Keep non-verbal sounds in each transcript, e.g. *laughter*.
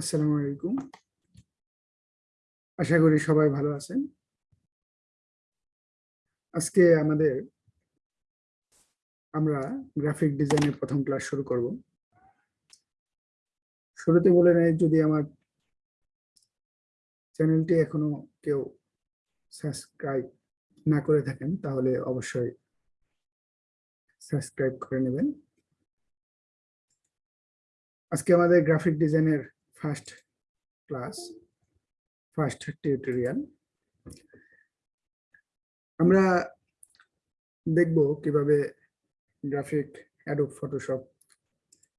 আসসালামু আলাইকুম। আশা করি সবাই ভালো আছেন। আজকে আমাদের আমরা গ্রাফিক ডিজাইনের প্রথম ক্লাস শুরু করব। শুরুতে বলে নেই, যদি আমার চ্যানেলটি এখনও কেউ সাবস্ক্রাইব না করে থাকেন, তাহলে অবশ্যই সাবস্ক্রাইব করে নেবেন। আজকে আমাদের গ্রাফিক ডিজাইনের ফার্স্ট ক্লাস ফার্স্ট টিউটোরিয়াল আমরা দেখব কীভাবে গ্রাফিক অ্যাডোব ফটোশপ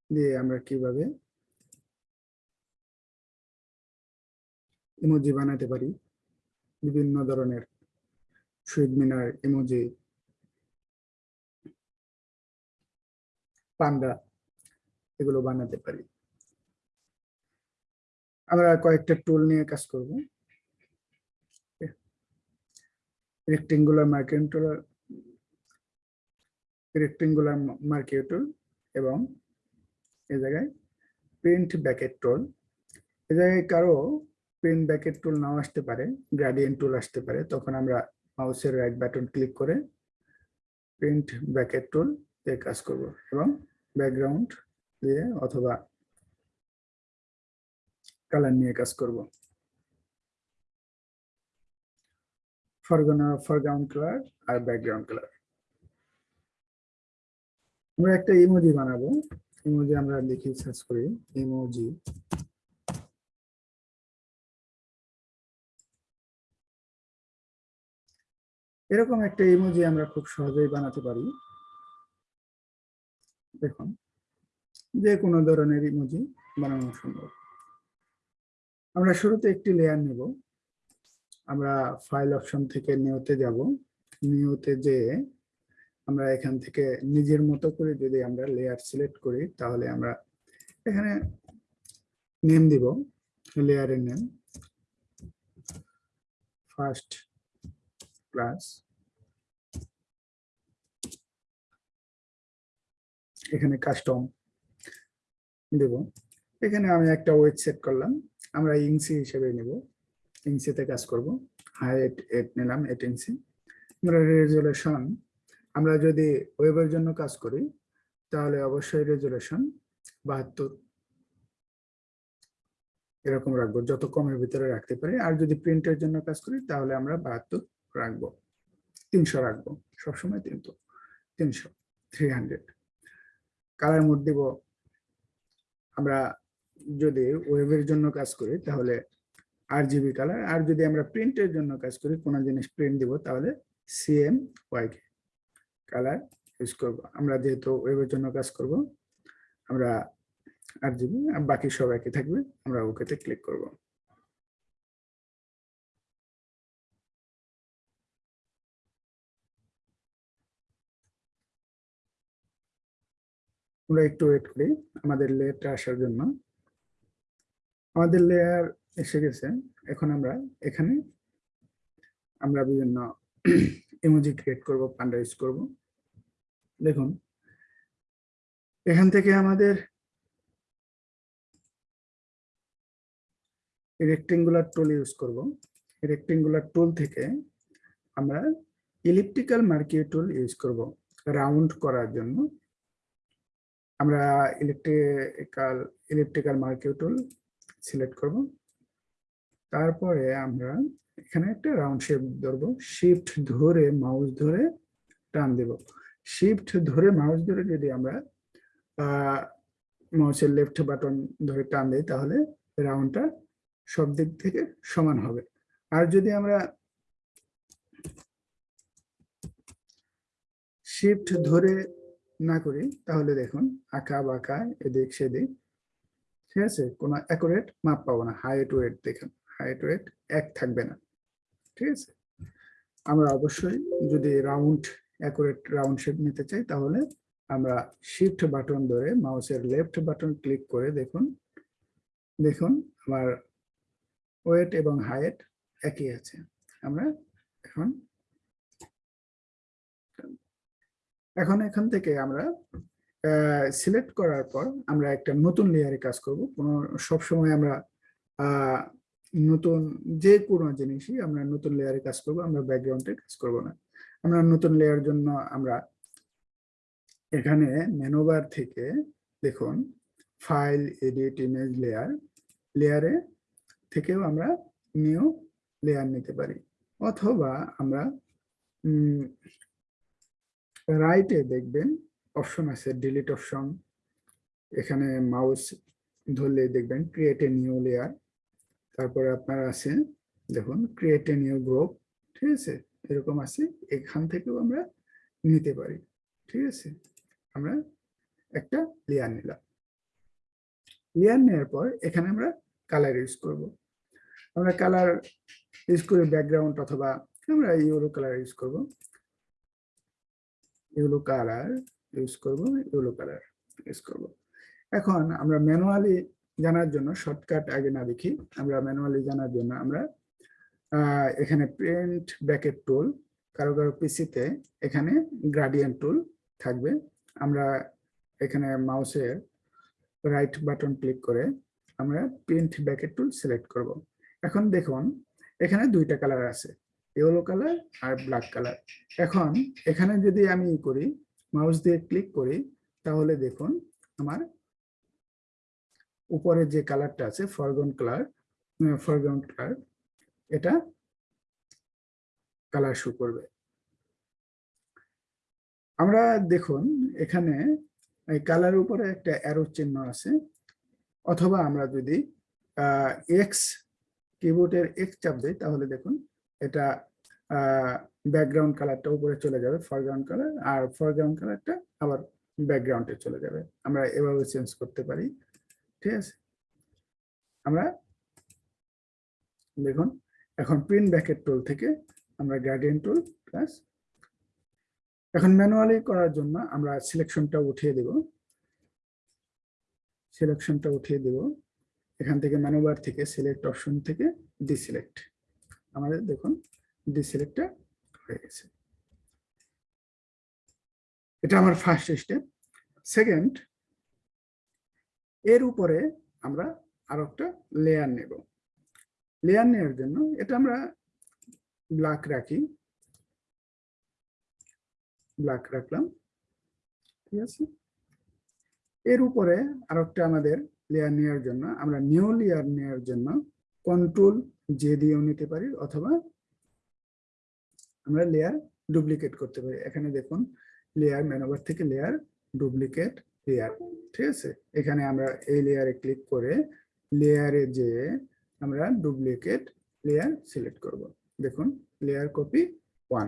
দিয়ে আমরা কীভাবে ইমোজি বানাতে পারি। বিভিন্ন ধরনের শহীদ মিনার ইমোজি পান্ডা এগুলো বানাতে পারি। আমরা কয়েকটা টুল নিয়ে কাজ করব। Rectangular marking tool rectangular marking tool এবং এ জায়গায় প্রিন্ট ব্যাকেট টুল এ জায়গায় কারও প্রিন্ট ব্যাকেট টুল নাও আসতে পারে গ্রাডিয়েন্ট টুল আসতে পারে। তখন আমরা মাউসের রাইট বাটন ক্লিক করে প্রিন্ট ব্যাকেট টুল দিয়ে কাজ করব এবং ব্যাকগ্রাউন্ড দিয়ে অথবা কালার নিয়ে কাজ করব। ফরগানা ফরগ্রাউন্ড কালার আর ব্যাকগ্রাউন্ড কালার আমরা একটা ইমোজি বানাবো। ইমোজি আমরা লিখি সার্চ করি। ইমোজি এরকম একটা ইমোজি আমরা খুব সহজেই বানাতে পারি। দেখুন যে কোনো ধরনের ইমোজি বানানো সম্ভব। আমরা শুরুতে একটি লেয়ার নেব। আমরা ফাইল অপশন থেকে নিউতে যাব। নিউতে যে আমরা এখান থেকে নিজের মতো করে যদি আমরা লেয়ার সিলেক্ট করি, তাহলে আমরা এখানে নেম দিব লেয়ারের নেম ফার্স্ট ক্লাস এখানে কাস্টম দেব। এখানে আমি একটা ওয়েট সেট করলাম। আমরা ইঞ্চি হিসেবে নেব। ইঞ্চিতে কাজ করব। হাইট এট নিলাম এট ইঞ্চি আমরা রেজুলেশন আমরা যদি ওয়েবের জন্য কাজ করি, তাহলে অবশ্যই রেজুলেশন বাহাত্তর। এরকম রাখব, যত কমের ভিতরে রাখতে পারি। আর যদি প্রিন্টের জন্য কাজ করি, তাহলে আমরা বাহাত্তর রাখব। তিনশো রাখব, সবসময় তিনশো। তিনশো থ্রি হান্ড্রেড কালার মোড দিব। আমরা যদি ওয়েবের জন্য কাজ করি, তাহলে আর জিবি কালার আর যদি আমরা প্রিন্টের জন্য কাজ করি, কোনো জিনিস প্রিন্ট দিব, তাহলে সিএম ওয়াইকে কালার ইউজ করব। আমরা যেহেতু ওয়েবের জন্য কাজ করব, আমরা আর জিবি আর বাকি সব একই থাকবে, আমরা ওকেতে ক্লিক করব। আমরা একটু ওয়েট করি, আমাদের লেয়ারটা আসার জন্য। আমাদের লেয়ার এসে গেছে। এখন আমরা এখানে আমরা বিভিন্ন ইমোজি ক্রিয়েট করব পান্ডা ইউজ করব। দেখুন, এখান থেকে আমাদের রেক্টেঙ্গুলার টুল ইউজ করব। রেক্টেঙ্গুলার টুল থেকে আমরা ইলিপটিক্যাল মার্কিউ টুল ইউজ করব রাউন্ড করার জন্য। আমরা electrical electrical marquee tool select করব। তারপরে আমরা এখানে একটা রাউন্ড শেপ ধরবো। শিফট ধরে মাউস ধরে টান দেব। শিফট ধরে মাউস ধরে যদি আমরা মাউসের লেফট বাটন ধরে টান দিই, তাহলে রাউন্ডটা সব দিক থেকে সমান হবে। আর যদি আমরা শিফট ধরে না করি, তাহলে দেখুন আঁকা বাঁকা এদিক সেদিক ঠিক আছে? কোনো অ্যাকুরেট মাপ পাবো না। হাইট ওয়েট দেখুন। হাইট ওয়েট এক থাকবে না। ঠিক আছে? আমরা অবশ্যই যদি রাউন্ড অ্যাকুরেট রাউন্ড শেপ নিতে চাই, তাহলে আমরা শিফট বাটন ধরে মাউসের লেফট বাটন ক্লিক করে দেখুন। দেখুন, আমার ওয়েট এবং হাইট একই আছে। আমরা এখন এখন এখান থেকে আমরা সিলেক্ট করার পর আমরা একটা নতুন লেয়ারে কাজ করব। কোনো সবসময় আমরা নতুন যে কোনো জিনিসই আমরা নতুন লেয়ারে কাজ করব, আমরা ব্যাকগ্রাউন্ডে কাজ করব না। আমরা নতুন লেয়ার জন্য আমরা এখানে মেনুবার থেকে দেখুন ফাইল এডিট ইমেজ লেয়ার লেয়ারে থেকেও আমরা নিউ লেয়ার নিতে পারি। অথবা আমরা রাইটে দেখবেন অপশন আছে ডিলিট অপশন এখানে মাউস ধরলে দেখবেন ক্রিয়েট এ নিউ লেয়ার তারপরে আপনার আছে, দেখুন ক্রিয়েট এ নিউ গ্রুপ ঠিক আছে? এরকম আছে, এখান থেকেও আমরা নিতে পারি, ঠিক আছে? আমরা একটা লেয়ার নিলাম। লেয়ার নেওয়ার পর এখানে আমরা কালার ইউজ করব। আমরা কালার ইউজ করে ব্যাকগ্রাউন্ড অথবা আমরা ইউরো কালার ইউজ করব। ইউলো কালার ইউজ করব ইউলো কালার ইউজ করব। এখন আমরা ম্যানুয়ালি জানার জন্য শর্টকাট আগে না দেখি, আমরা ম্যানুয়ালি জানার জন্য আমরা এখানে প্রিন্ট ব্যাকেট টুল কারও কারও পিসিতে এখানে গ্রাডিয়েন্ট টুল থাকবে। আমরা এখানে মাউসের রাইট বাটন ক্লিক করে আমরা প্রিন্ট ব্যাকেট টুল সিলেক্ট করব। এখন দেখুন, এখানে দুইটা কালার আছে ইয়েলো কালার আর ব্ল্যাক কালার এখন এখানে যদি আমি করি মাউস দিয়ে ক্লিক করি, তাহলে দেখুন আমার উপরে যে কালারটা আছে ফরগ্রাউন্ড কালার ফরগ্রাউন্ড কালার, এটা কালার শো করবে। আমরা দেখুন এখানে এই কালার উপরে একটা অ্যারো চিহ্ন আছে, অথবা আমরা যদি এক্স কিবোর্ডের এক্স চাপ দিই, তাহলে দেখুন এটা ব্যাকগ্রাউন্ড কালারটা উপরে চলে যাবে ফরগ্রাউন্ড কালার আর ফরগ্রাউন্ড কালারটা আবার ব্যাকগ্রাউন্ডে চলে যাবে। আমরা এভাবে চেঞ্জ করতে পারি, ঠিক আছে? আমরা দেখুন, এখন প্রিন্ট ব্যাকেট টুল থেকে আমরা গ্রাডিয়েন টুল প্লাস এখন ম্যানুয়ালি করার জন্য আমরা সিলেকশনটা উঠিয়ে দেব। সিলেকশনটা উঠিয়ে দেব। এখান থেকে ম্যানুবার থেকে সিলেক্ট অপশন থেকে ডিসিলেক্ট আমাদের দেখুন ডিসিলেক্টটা হয়ে গেছে। এটা আমার ফার্স্ট স্টেপ সেকেন্ড এর উপরে আমরা আরও একটা লেয়ার নেব। লেয়ার নেওয়ার জন্য এটা আমরা ব্ল্যাক রাখি। ব্ল্যাক রাখলাম। ঠিক আছে? এর উপরে আরও একটা আমাদের লেয়ার নেওয়ার জন্য, আমরা নিউ লেয়ার নেওয়ার জন্য কন্ট্রোল জে দিয়েও নিতে পারি অথবা আমরা লেয়ার ডুপ্লিকেট করতে পারি। এখানে দেখুন লেয়ার মেনুবার থেকে লেয়ার ডুপ্লিকেট লেয়ার ঠিক আছে? এখানে আমরা এই লেয়ারে ক্লিক করে লেয়ারে যে আমরা ডুপ্লিকেট লেয়ার সিলেক্ট করব। দেখুন লেয়ার কপি ওয়ান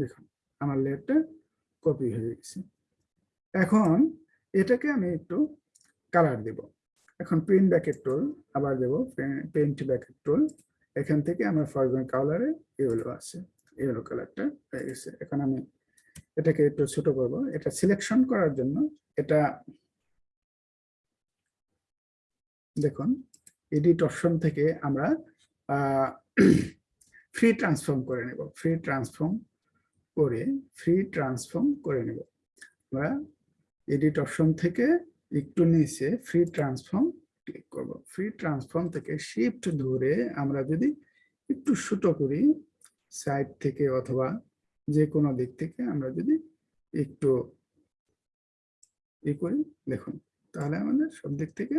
দেখুন, আমার লেয়ারটা কপি হয়ে গেছে। এখন এটাকে আমি একটু কালার দেব। এখন প্রিন্ট ব্যাকেট টোল আবার দেব পেন্ট ব্যাকেট টোল এখান থেকে আমার ফরগ্রাউন্ড কালারে এগুলো আছে। এগুলো কালারটা হয়ে গেছে। এখন আমি এটাকে একটু ছোট করব। এটা সিলেকশন করার জন্য এটা দেখুন এডিট অপশন থেকে আমরা ফ্রি ট্রান্সফর্ম *clears throat* করে নেব। ফ্রি ট্রান্সফর্ম করে ফ্রি ট্রান্সফর্ম করে নেব। আমরা এডিট অপশন থেকে একটু নিচে ফ্রি ট্রান্সফর্ম ক্লিক করব। ফ্রি ট্রান্সফর্ম থেকে শিফট ধরে আমরা যদি একটু ছোট করি সাইড থেকে অথবা যে কোনো দিক থেকে আমরা যদি একটু ই করি, দেখুন, তাহলে আমাদের সব দিক থেকে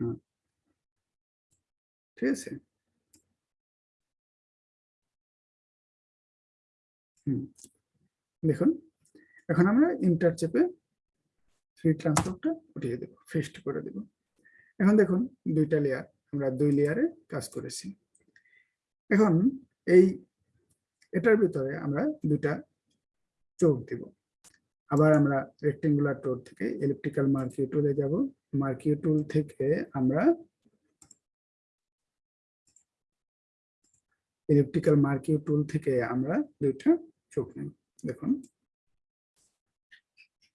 হ্যাঁ ঠিক আছে? হুম, দেখুন, এখন আমরা ইন্টার চেপে ফ্রি ট্রান্সফারটা উঠিয়ে দেবো ফেস্ট করে দেব। এখন দেখুন, দুইটা লেয়ার আমরা দুই লেয়ারে কাজ করেছি। এখন এই, এটার ভিতরে আমরা দুটা চোখ দেব। আবার আমরা রেক্টেঙ্গুলার টুল থেকে ইলেকট্রিক্যাল মার্কিউ টুলে যাব। মার্কিউ টুল থেকে আমরা ইলেকট্রিক্যাল মার্কিউ টুল থেকে আমরা দুইটা চোখ নেব। দেখুন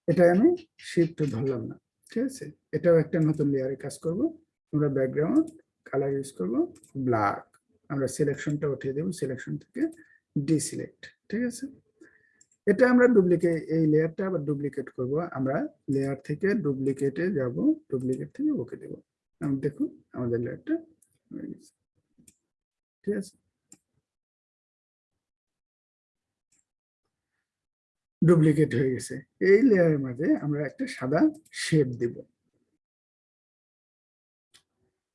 এটা আমি শিফট ধরলাম না, ঠিক আছে? এটাও একটা নতুন লেয়ারে কাজ করব। আমরা ব্যাকগ্রাউন্ড কালার ইউজ করব ব্ল্যাক আমরা সিলেকশনটা উঠিয়ে দেব সিলেকশন থেকে ডিসিলেক্ট ঠিক আছে? এটা আমরা ডুপ্লিকেট এই লেয়ারটা আবার ডুপ্লিকেট করব। আমরা লেয়ার থেকে ডুপ্লিকেটে যাব ডুপ্লিকেট থেকে ওকে দেব। দেখুন, আমাদের লেয়ারটা হয়ে গেছে। ঠিক আছে? ডুপ্লিকেট হয়ে গেছে। এই লেয়ারের মাঝে আমরা একটা সাদা শেপ দেব।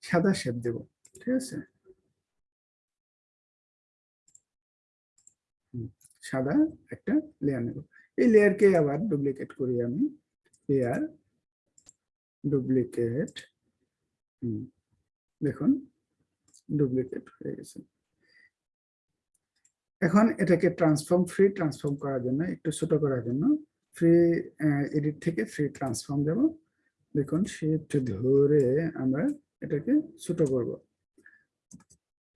সাদা শেপ দেব, ঠিক আছে? সাদা একটা লেয়ার নেব। এই লেয়ারকে আবার ডুপ্লিকেট করি আমি। লেয়ার ডুপ্লিকেট দেখুন ডুপ্লিকেট হয়ে গেছে। এখন এটাকে ট্রান্সফর্ম ফ্রি ট্রান্সফর্ম করার জন্য, একটু ছোট করার জন্য ফ্রি এডিট থেকে ফ্রি ট্রান্সফর্ম দেব। দেখুন শিফট ধরে আমরা এটাকে ছোট করব।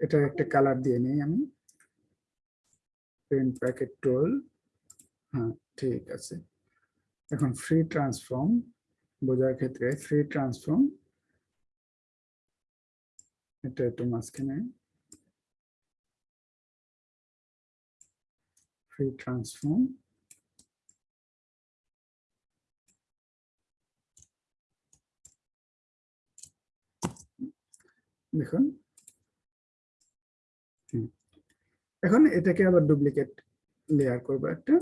এটা একটা কালার দিয়ে নিই আমি। পেন প্যাকেট টোল হ্যাঁ ঠিক আছে। এখন ফ্রি ট্রান্সফর্ম বোঝার ক্ষেত্রে ফ্রি ট্রান্সফর্ম এটা একটু মাঝখানে। Free transform দেখুন এখন এটাকে আবার ডুপ্লিকেট লেয়ার করব একটা।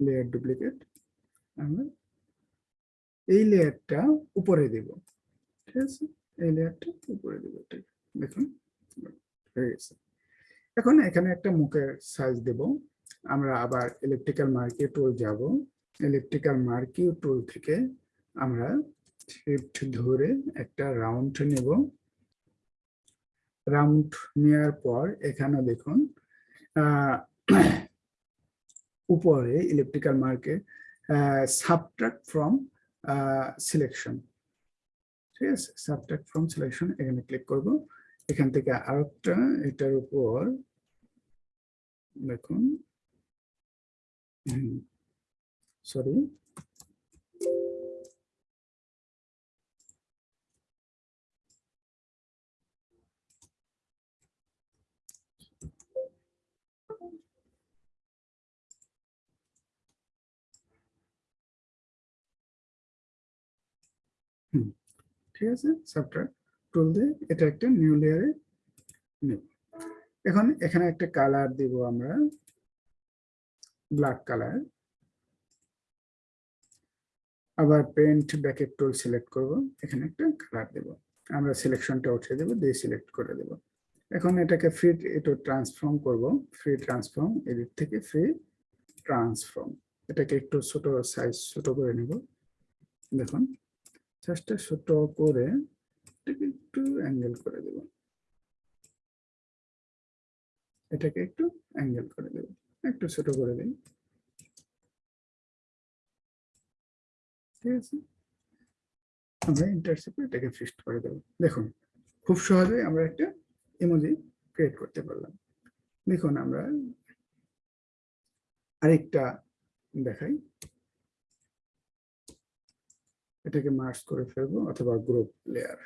লেয়ার ডুপ্লিকেট আমরা এই লেয়ারটা উপরে দেব। ঠিক আছে? এই লেয়ারটা উপরে দেব। ঠিক। দেখুন। হয়ে গেছে। এখন এখানে একটা মুখের সাইজ দেব। আমরা আবার ইলেকট্রিক্যাল মার্কিউ টুল যাব। ইলেকট্রিক্যাল মার্কিউ টুল থেকে আমরা শিফট ধরে একটা রাউন্ড নেব। রাউন্ড নেওয়ার পর এখানে দেখুন উপরে ইলেকট্রিক্যাল মার্কে সাবট্রাক্ট ফ্রম সিলেকশন ঠিক আছে? সাবট্রাক্ট ফ্রম সিলেকশন এখানে ক্লিক করব। এখান থেকে আরেকটা, এটার উপর দেখুন। সরি ঠিক আছে সফটওয়্যার টুল দিয়ে এটা একটা নিউ লেয়ারে নেব। এখন এখানে একটা কালার দিব আমরা ব্ল্যাক কালার আবার পেন্ট ব্যাকেট টুল সিলেক্ট করব, এখানে একটা কালার দেব। আমরা সিলেকশনটা উঠিয়ে দেব, দিয়ে সিলেক্ট করে দেব। এখন এটাকে ফ্রি এটা ট্রান্সফর্ম করব ফ্রি ট্রান্সফর্ম এদিক থেকে ফ্রি ট্রান্সফর্ম এটাকে একটু ছোট সাইজ ছোট করে নেব। দেখুন সাইজটা ছোট করে এটাকে একটু অ্যাঙ্গেল করে দেব। এটাকে একটু অ্যাঙ্গেল করে দেব। একটু ছোট করে দিই। ঠিক আছে? আমরা ইন্টারসেপ্টে এটাকে ফিক্সড করে দেব। দেখুন, খুব সহজেই আমরা একটা ইমোজি ক্রিয়েট করতে পারলাম। দেখুন, আমরা আরেকটা দেখাই। এটাকে মার্চ করে ফেলব, অথবা গ্রুপ লেয়ার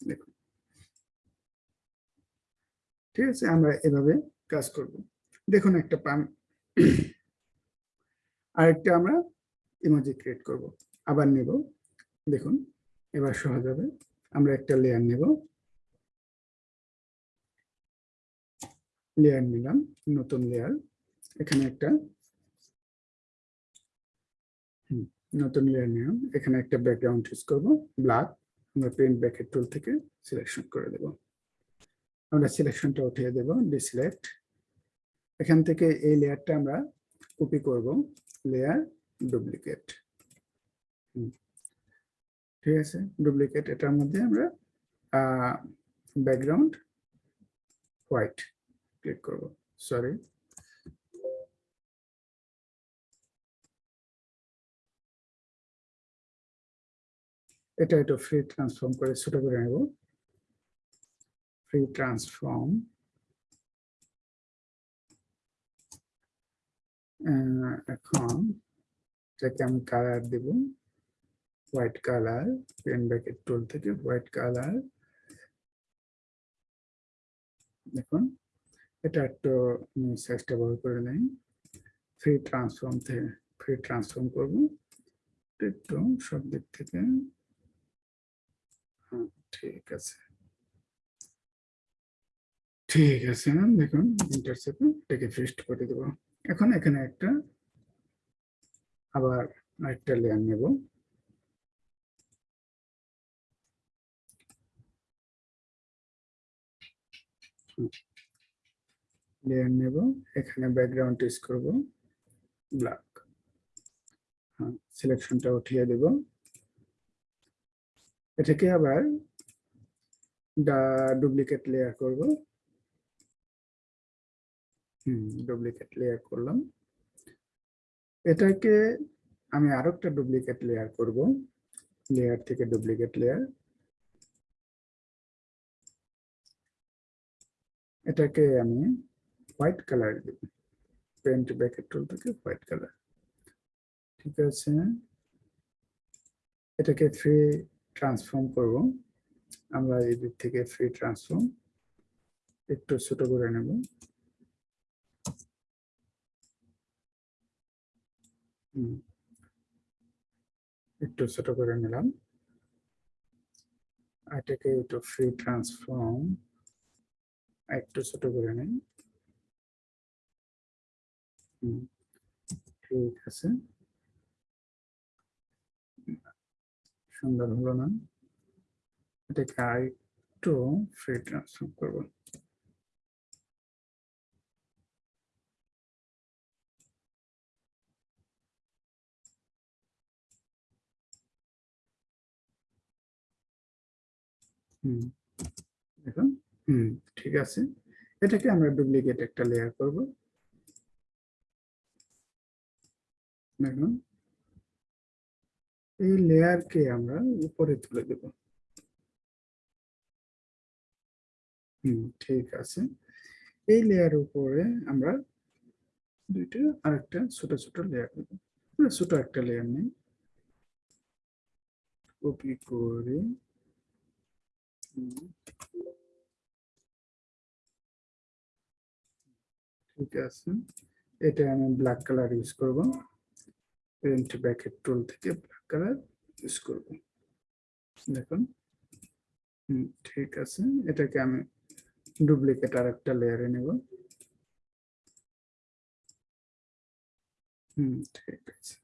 দেখুন ঠিক আছে? আমরা এভাবে কাজ করব। দেখুন একটা পান আরেকটা আমরা ইমোজি ক্রিয়েট করব। আবার নেব। দেখুন, এবার সহজ হবে। আমরা একটা লেয়ার নেব। লেয়ার নিলাম, নতুন লেয়ার এখানে একটা নতুন লেয়ার নিলাম। এখানে একটা ব্যাকগ্রাউন্ড ইউজ করব। ব্ল্যাক আমরা প্রিন্ট ব্যাকেট টুল থেকে সিলেকশন করে দেব। আমরা সিলেকশনটা উঠিয়ে দেব ডিসিলেক্ট এখান থেকে এই লেয়ারটা আমরা কপি করব লেয়ার ডুপ্লিকেট ঠিক আছে? ডুপ্লিকেট এটার মধ্যে আমরা ব্যাকগ্রাউন্ড হোয়াইট ক্লিক করব সরি এটা একটু ফ্রি ট্রান্সফর্ম করে ছোট করে নেব। ফ্রি ট্রান্সফর্ম এখন এটাকে আমি কালার দেব। White colour pen bucket tool থেকে হোয়াইট কালার দেখুন, এটা একটু সাইজটা বড় করে নেই। ফ্রি ট্রান্সফর্ম থেকে ফ্রি ট্রান্সফর্ম করব। একটু সব দিক থেকে। হ্যাঁ ঠিক আছে। ঠিক আছে ম্যাম দেখুন ইন্টারসেপে এটাকে ফিস্ট করে দেবো। এখন এখানে একটা, আবার আরেকটা লেয়ার নেব। লেয়ার নেব, এখানে ব্যাকগ্রাউন্ড ইউজ করব ব্ল্যাক হ্যাঁ সিলেকশনটা উঠিয়ে দেব। এটাকে আবার ডুপ্লিকেট লেয়ার করব। হুম ডুপ্লিকেট লেয়ার করলাম। এটাকে আমি আরও একটা ডুপ্লিকেট লেয়ার করব। লেয়ার থেকে ডুপ্লিকেট লেয়ার এটাকে আমি হোয়াইট কালার দেব। পেন্ট ব্যাকেট টুল থেকে হোয়াইট কালার ঠিক আছে। এটাকে ফ্রি ট্রান্সফর্ম করব। আমরা এই দিক থেকে ফ্রি ট্রান্সফর্ম একটু ছোট করে নেব। একটু ছোট করে নিলাম। এটাকে একটু ফ্রি ট্রান্সফর্ম একটু ছোট করে নেই। ঠিক আছে। সুন্দর হলো না? এটাকে আর একটু ফ্রি ট্রান্সফর্ম করব। হুম, দেখুন, হুম, ঠিক আছে। এটাকে আমরা ডুপ্লিকেট একটা লেয়ার করব। দেখুন, এই লেয়ারকে আমরা উপরে তুলে দেব। হুম, ঠিক আছে। এই লেয়ার উপরে আমরা দুইটা আরেকটা ছোট ছোট লেয়ার দেব ছোট একটা লেয়ার নেই। কপি করে ঠিক আছে। এটা আমি ব্ল্যাক কালার ইউজ করব। পেন্ট ব্যাকেট টুল থেকে ব্ল্যাক কালার ইউজ করব। দেখুন। ঠিক আছে। এটাকে আমি ডুপ্লিকেট আর একটা লেয়ারে নেব। হুম, ঠিক আছে।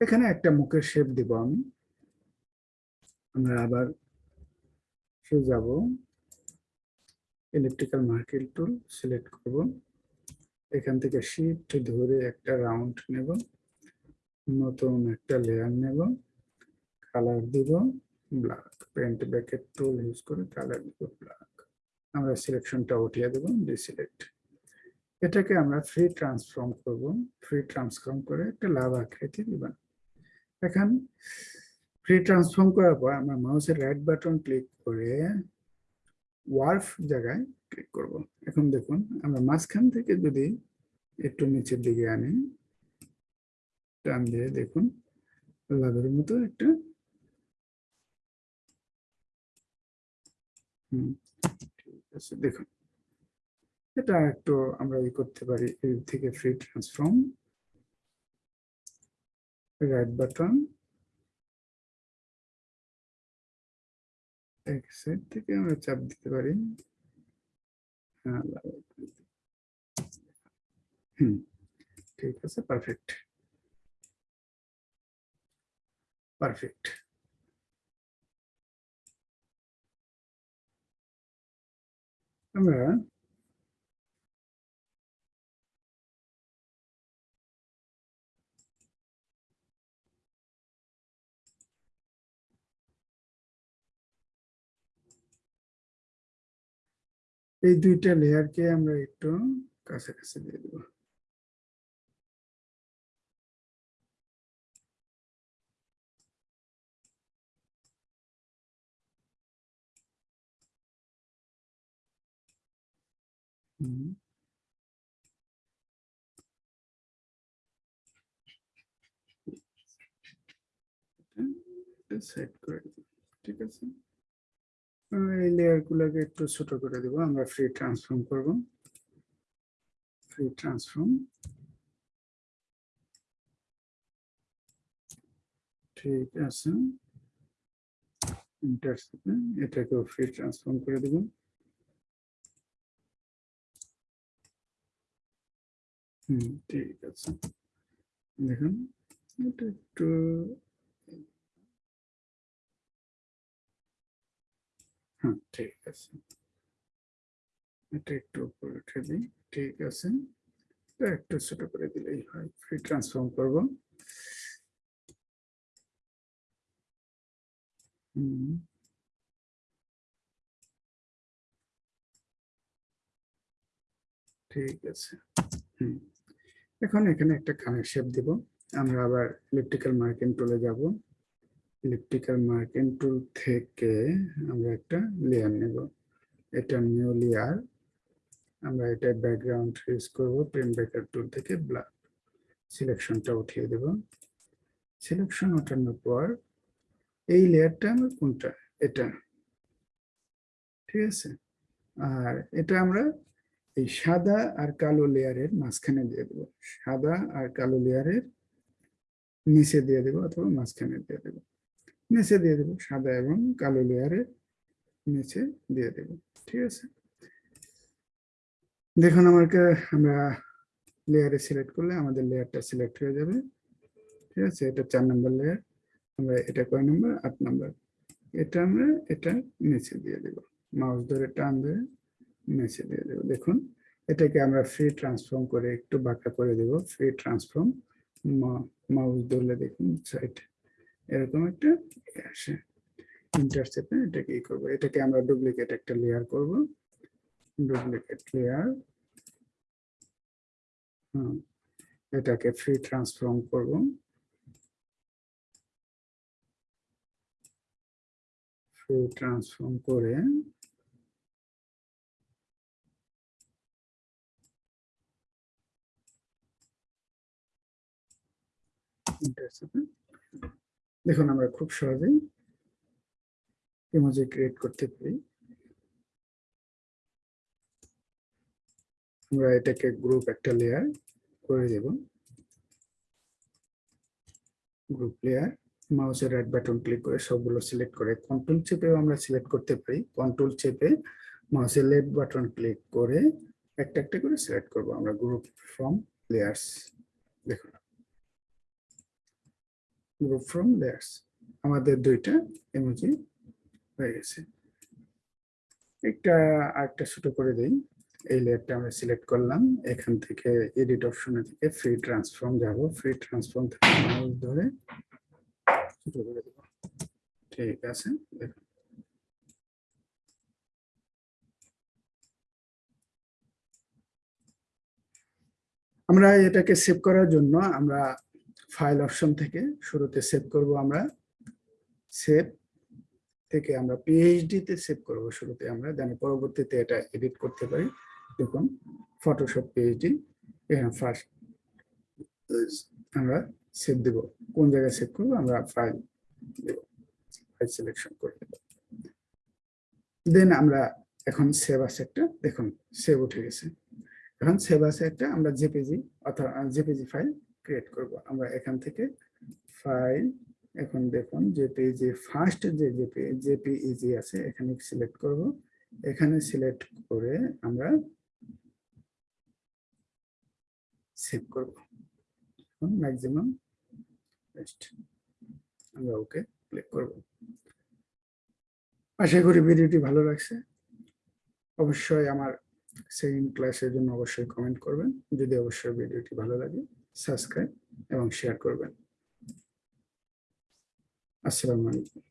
এখানে একটা মুখের শেপ দিব আমি। আমরা আবার সে যাব। ইলেকট্রিক্যাল মার্কেট টুল সিলেক্ট করব। এখান থেকে শিফট ধরে একটা রাউন্ড নেব। নতুন একটা লেয়ার নেব। কালার দিব। Black paint bucket tool use করে কালার দিব ব্ল্যাক আমরা সিলেকশনটা উঠিয়ে দেব ডিসিলেক্ট এটাকে আমরা ফ্রি ট্রান্সফর্ম করব। ফ্রি ট্রান্সফর্ম করে একটা লাভ আকৃতি দিবেন এখন ফ্রি ট্রান্সফর্ম করার পর আমরা মাউসের রাইট বাটন ক্লিক করে ওয়ার্ফ জায়গায় ক্লিক করব। এখন দেখুন, আমরা মাঝখান থেকে যদি একটু নিচের দিকে আনি, টান দিয়ে দেখুন লাভের মতো একটা হুম, ঠিক আছে, দেখুন। এটা একটু আমরা ই করতে পারি এই থেকে ফ্রি ট্রান্সফর্ম রাইট বাটন এক সাইড থেকে আমরা চাপ দিতে পারি। হ্যাঁ হুম ঠিক আছে পারফেক্ট পারফেক্ট আমরা এই দুইটা লেয়ারকে আমরা একটু কাছাকাছি দিয়ে দেব। সেট করে ঠিক আছে? এই লেয়ার গুলোকে একটু ছোট করে দিব, আমরা ফ্রি ট্রান্সফর্ম করব। ফ্রি ট্রান্সফর্ম ঠিক আছে। ইন্টারসেপ্টে এটাকেও ফ্রি ট্রান্সফর্ম করে দেব। হুম, ঠিক আছে। দেখুন, এটা একটু হ্যাঁ ঠিক আছে। এটা একটু উপরে উঠে দিই, ঠিক আছে। একটু ছোট করে দিলেই হয় ফ্রি ট্রান্সফর্ম করব। হুম। ঠিক আছে, হুম। এখন এখানে একটা কানের শেপ দিব, আমরা আবার ইলেকট্রিক্যাল মার্কিং টুলে যাব। ইলেকট্রিক্যাল মার্কিং টুল থেকে আমরা একটা লেয়ার নেব। এটা নিউ লেয়ার আমরা এটা ব্যাকগ্রাউন্ড ইউজ করব পেন ব্যাকার টুল থেকে ব্ল্যাক সিলেকশনটা উঠিয়ে দেব। সিলেকশন ওঠানোর পর এই লেয়ারটা আমরা কোনটা? এটা। ঠিক আছে? আর এটা আমরা এই সাদা আর কালো লেয়ারের মাঝখানে দিয়ে দেবো। সাদা আর কালো লেয়ারের নিচে দিয়ে দেবো অথবা মাঝখানে দিয়ে দেবো। নিচে দিয়ে দেবো, সাদা এবং কালো লেয়ারে নিচে দিয়ে দেবো, ঠিক আছে? দেখুন আমাকে, আমরা লেয়ারে সিলেক্ট করলে আমাদের লেয়ারটা সিলেক্ট হয়ে যাবে, ঠিক আছে? এটা চার নম্বর লেয়ার আমরা এটা কয় নম্বর আট নম্বর এটা আমরা এটা নিচে দিয়ে দেব মাউস ধরে টান ধরে নিচে দিয়ে দেবো। দেখুন, এটাকে আমরা ফ্রি ট্রান্সফর্ম করে একটু বাঁকা করে দেব ফ্রি ট্রান্সফর্ম মাউস ধরলে দেখুন সাইড এরকম একটা আসে। ইন্টারসেপ্টে এটাকে ই করব। এটাকে আমরা ডুপ্লিকেট একটা লেয়ার করব। ডুপ্লিকেট লেয়ার এটাকে ফ্রি ট্রান্সফর্ম করব। ফ্রি ট্রান্সফর্ম করে intercept-এ দেখুন, আমরা খুব সহজেই ইমোজি ক্রিয়েট করতে পারি। আমরা এটাকে গ্রুপ একটা লেয়ার করে দেব। গ্রুপ লেয়ার মাউসের রাইট বাটন ক্লিক করে সবগুলো সিলেক্ট করে কন্ট্রোল চেপেও আমরা সিলেক্ট করতে পারি। কন্ট্রোল চেপে মাউসের লেফট বাটন ক্লিক করে একটা একটা করে সিলেক্ট করব। আমরা গ্রুপ ফ্রম লেয়ার্স দেখুন। গ্রুপ ফ্রম লেয়ার্স আমাদের দুইটা ইমোজি হয়ে গেছে। একটা, আরেকটা ছোট করে দেই। এই লেয়ারটা আমরা সিলেক্ট করলাম। এখান থেকে এডিট অপশনে থেকে ফ্রি ট্রান্সফর্ম যাব। ফ্রি ট্রান্সফর্ম ধরে ছোট করে দেব। ঠিক আছে, দেখুন। আমরা এটাকে সেভ করার জন্য আমরা ফাইল অপশন থেকে শুরুতে সেভ করব আমরা। সেভ থেকে আমরা পিএইচডি তে সেভ করব শুরুতে আমরা দেন পরবর্তীতে এটা এডিট করতে পারি। দেখুন ফটোশপ পিএইচডি এখানে ফার্স্ট আমরা সেভ দেব। কোন জায়গায় সেভ করব? আমরা ফাইল ফাইল সিলেকশন করে দেন আমরা এখন সেভ আছে একটা, দেখুন সেভ উঠে গেছে। এখন সেভ আছে একটা, আমরা জেপিজি অথবা জেপিজি ফাইল ক্রিয়েট করব। আমরা এখান থেকে ফাইল এখন দেখুন জেপিজি ফার্স্ট যে জেপি জেপিইজি আছে, এখানে সিলেক্ট করব। এখানে সিলেক্ট করে আমরা সেভ করব। এখন ম্যাক্সিমাম আমরা ওকে ক্লিক করব। আশা করি ভিডিওটি ভালো লাগছে। অবশ্যই আমার সেকেন্ড ক্লাসের জন্য অবশ্যই কমেন্ট করবেন। যদি অবশ্যই ভিডিওটি ভালো লাগে সাবস্ক্রাইব এবং শেয়ার করবেন। আসসালামু আলাইকুম।